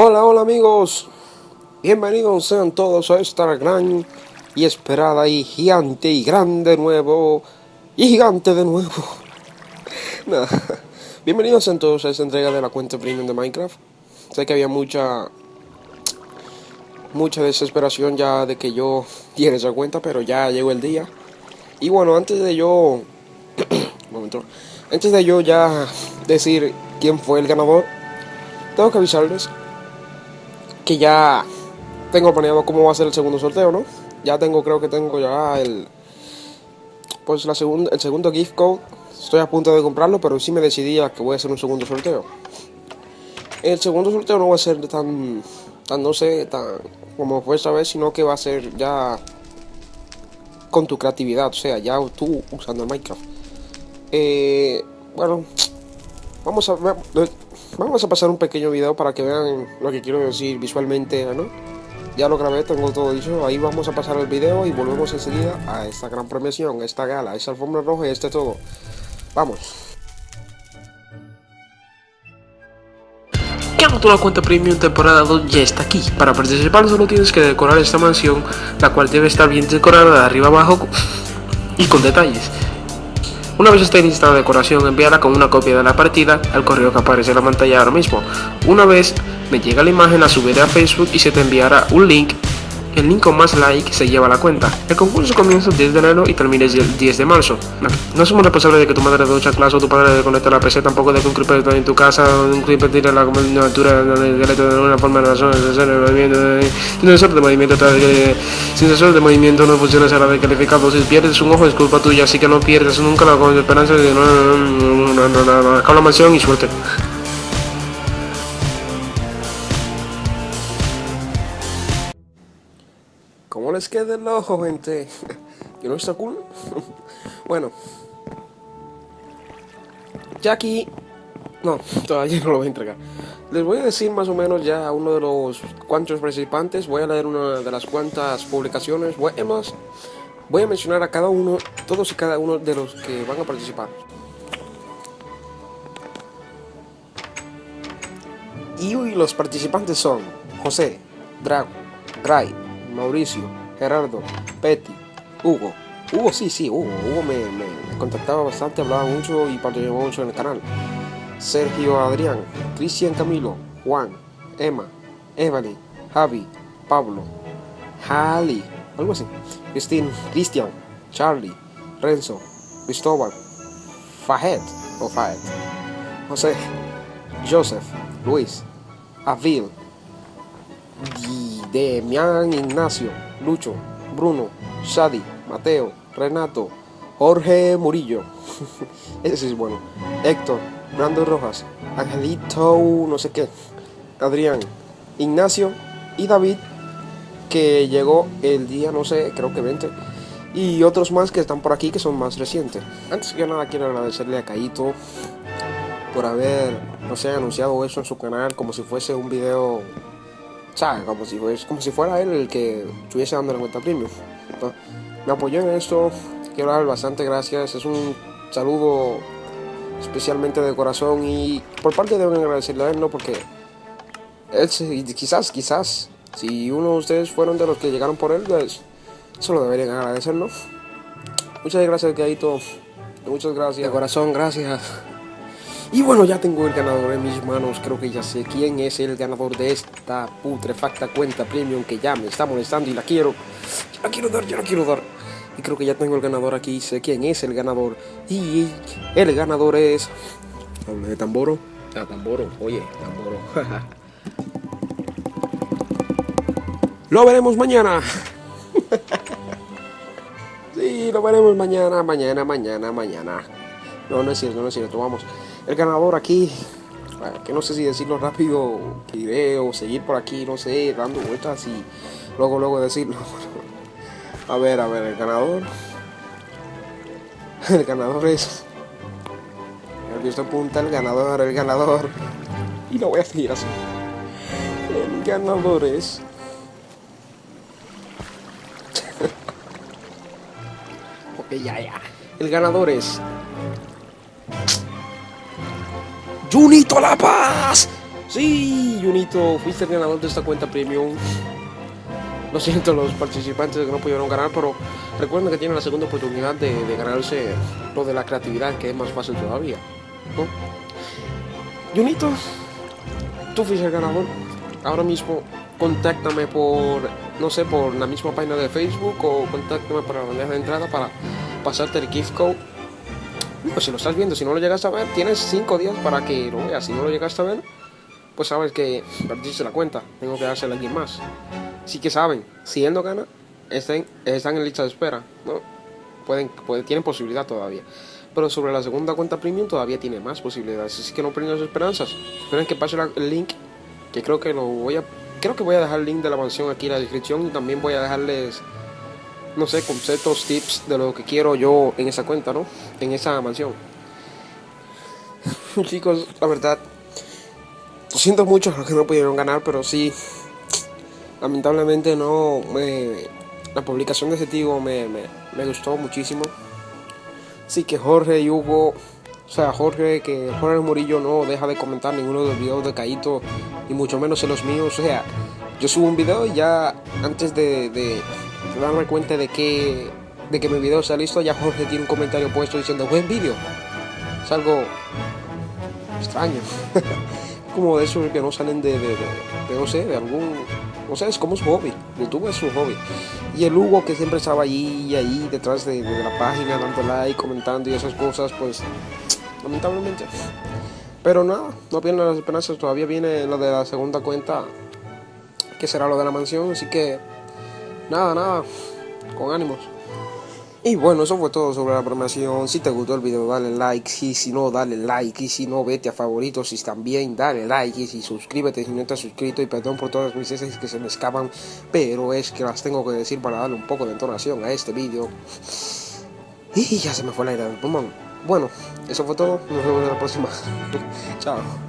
Hola, hola amigos. Bienvenidos sean todos a esta gran y esperada y gigante y grande nuevo y gigante de nuevo. Bienvenidos sean todos a esta entrega de la cuenta premium de Minecraft. Sé que había mucha mucha desesperación ya de que yo diera esa cuenta, pero ya llegó el día. Y bueno, antes de yo momento. Antes de yo ya decir quién fue el ganador, tengo que avisarles que ya tengo planeado cómo va a ser el segundo sorteo, ¿no? Ya tengo, creo que tengo ya el pues la segunda, el segundo gift code. Estoy a punto de comprarlo, pero sí me decidí a que voy a hacer un segundo sorteo. El segundo sorteo no va a ser tan, tan no sé, tan como fue esta vez, sino que va a ser ya con tu creatividad, o sea, ya tú usando el Minecraft. Eh, bueno, vamos a ver Vamos a pasar un pequeño video para que vean lo que quiero decir visualmente, ¿no? Ya lo grabé, tengo todo dicho. Ahí vamos a pasar el video y volvemos enseguida a esta gran premiación, esta gala, esta alfombra roja y este todo. Vamos. la cuenta premium temporada 2 ya está aquí. Para participar solo tienes que decorar esta mansión, la cual debe estar bien decorada de arriba abajo y con detalles. Una vez esté instalada la decoración, envíala con una copia de la partida al correo que aparece en la pantalla ahora mismo. Una vez me llega la imagen, la subiré a Facebook y se te enviará un link el link con más like se lleva la cuenta. El concurso comienza el 10 de enero y termina el 10 de marzo. No somos responsables de que tu madre de ducha clase o tu padre desconecte la PC, tampoco de que un creeper en tu casa, un creeper tire la altura de una forma de razón, de sin sensor de movimiento, sin sensor de movimiento no funciona será descalificado. Si pierdes un ojo es culpa tuya, así que no pierdas nunca la esperanza de la mansión y suerte. Les queda el ojo, gente? ¿Que no está cool? bueno. Ya aquí... No, todavía no lo voy a entregar. Les voy a decir más o menos ya uno de los cuantos participantes. Voy a leer una de las cuantas publicaciones. Voy, voy a mencionar a cada uno, todos y cada uno de los que van a participar. Y los participantes son José, Drago, Gray, Mauricio, Gerardo, Petty, Hugo. Hugo, sí, sí, Hugo. Hugo me, contactaba bastante, hablaba mucho y participaba mucho en el canal. Sergio Adrián, Cristian Camilo, Juan, Emma, Evelyn, Javi, Pablo, Hali, algo así. Cristín, Cristian, Charlie, Renzo, Cristóbal, Fahed o Fahed, José, Joseph, Luis, Avil, Demian Ignacio, Lucho, Bruno, Shadi, Mateo, Renato, Jorge Murillo, ese es bueno, Héctor, Brando Rojas, Angelito, no sé qué, Adrián, Ignacio y David, que llegó el día, no sé, creo que 20, y otros más que están por aquí que son más recientes. Antes que nada quiero agradecerle a Caito por haber, no sé, anunciado eso en su canal como si fuese un video como si, como si fuera él el que estuviese dando la cuenta premium. me apoyó en esto, quiero dar bastante gracias, es un saludo especialmente de corazón y por parte de agradecerle a él, ¿no? Porque él, quizás, quizás, si uno de ustedes fueron de los que llegaron por él, pues eso lo deberían agradecerlo. Muchas gracias, Gaito. Muchas gracias. De corazón, gracias. Y bueno, ya tengo el ganador en mis manos. Creo que ya sé quién es el ganador de esta putrefacta cuenta premium que ya me está molestando y la quiero. Yo la quiero dar, yo la quiero dar. Y creo que ya tengo el ganador aquí. Sé quién es el ganador. Y el ganador es. Hable de Tamboro. Ah, Tamboro. Oye, Tamboro. lo veremos mañana. sí, lo veremos mañana, mañana, mañana, mañana. No, no es cierto, no es cierto. Vamos el ganador aquí, que no sé si decirlo rápido, que o seguir por aquí, no sé, dando vueltas y luego, luego decirlo. A ver, a ver, el ganador. El ganador es. El visto apunta, el ganador, el ganador. Y lo voy a seguir así. El ganador es. ok, ya, ya. El ganador es. Junito La Paz. Sí, Junito, fuiste el ganador de esta cuenta premium. Lo siento los participantes que no pudieron ganar, pero recuerden que tienen la segunda oportunidad de, de ganarse lo de la creatividad, que es más fácil todavía. ¿no? Junito, tú fuiste el ganador. Ahora mismo contáctame por, no sé, por la misma página de Facebook o contáctame para la bandeja de entrada para pasarte el gift code. Pues si lo estás viendo, si no lo llegas a ver, tienes 5 días para que lo veas. Si no lo llegas a ver, pues sabes que perdiste la cuenta. Tengo que dársela a alguien más. Así que saben, si él no gana, están, están en lista de espera. ¿no? Pueden, pueden, tienen posibilidad todavía. Pero sobre la segunda cuenta premium todavía tiene más posibilidades. Así que no pierdan esperanzas. Esperen que pase la, el link. Que creo que lo voy a. Creo que voy a dejar el link de la mansión aquí en la descripción. Y también voy a dejarles. No sé, conceptos, tips de lo que quiero yo en esa cuenta, ¿no? En esa mansión. Chicos, la verdad. Lo siento mucho los que no pudieron ganar, pero sí. Lamentablemente no. Me, la publicación de ese tío me, me, me gustó muchísimo. Sí que Jorge y Hugo, o sea, Jorge, que Jorge Murillo no deja de comentar ninguno de los videos de Caito, y mucho menos en los míos. O sea, yo subo un video y ya antes de, de darme cuenta de que, de que mi video está listo, ya Jorge tiene un comentario puesto diciendo buen vídeo. Es algo extraño. como de esos que no salen de, de, no sé, de algún, no sé, es como su hobby, YouTube es su hobby. Y el Hugo que siempre estaba allí ahí detrás de, de, la página, dando like, comentando y esas cosas, pues lamentablemente. Pero nada, no pierdan las esperanzas, todavía viene lo de la segunda cuenta, que será lo de la mansión, así que nada, nada, con ánimos. Y bueno, eso fue todo sobre la programación. Si te gustó el video, dale like. Y si no, dale like. Y si no, vete a favoritos. Y también dale like. Y si suscríbete si no has suscrito. Y perdón por todas mis heces que se me escapan. Pero es que las tengo que decir para darle un poco de entonación a este video. Y ya se me fue el aire del pulmón. Bueno, eso fue todo. Nos vemos en la próxima. Chao.